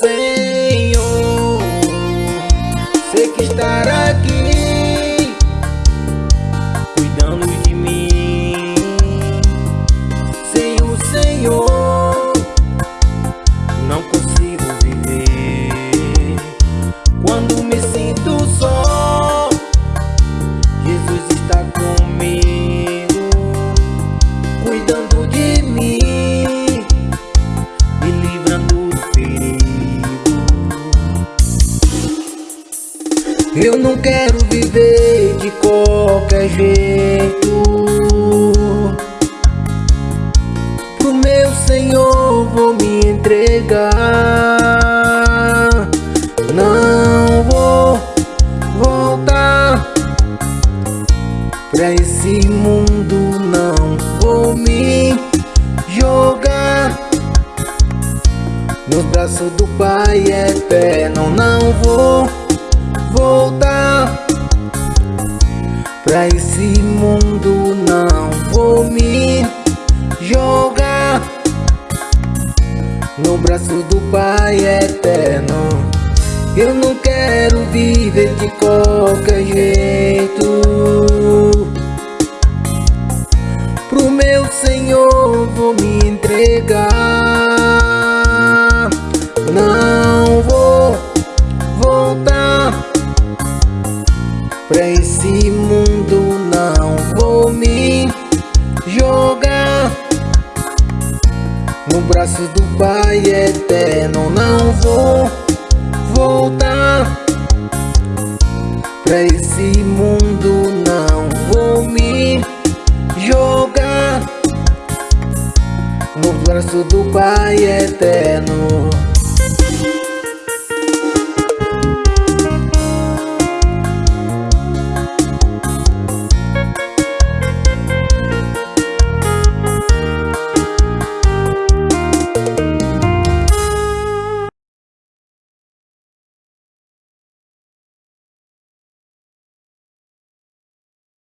Senhor, sei que estará aqui. Eu não quero viver de qualquer jeito. Pro meu Senhor vou me entregar. Não vou voltar Pra esse mundo não vou me jogar. Nos braços do Pai eterno não vou Pra esse mundo não vou me jogar. No braço do Pai eterno Eu não quero viver de qualquer jeito. Pro meu Senhor vou me entregar. Não vou voltar Pra esse mundo No braço do Pai eterno não vou voltar. Pra esse mundo não vou me jogar. No braço do Pai eterno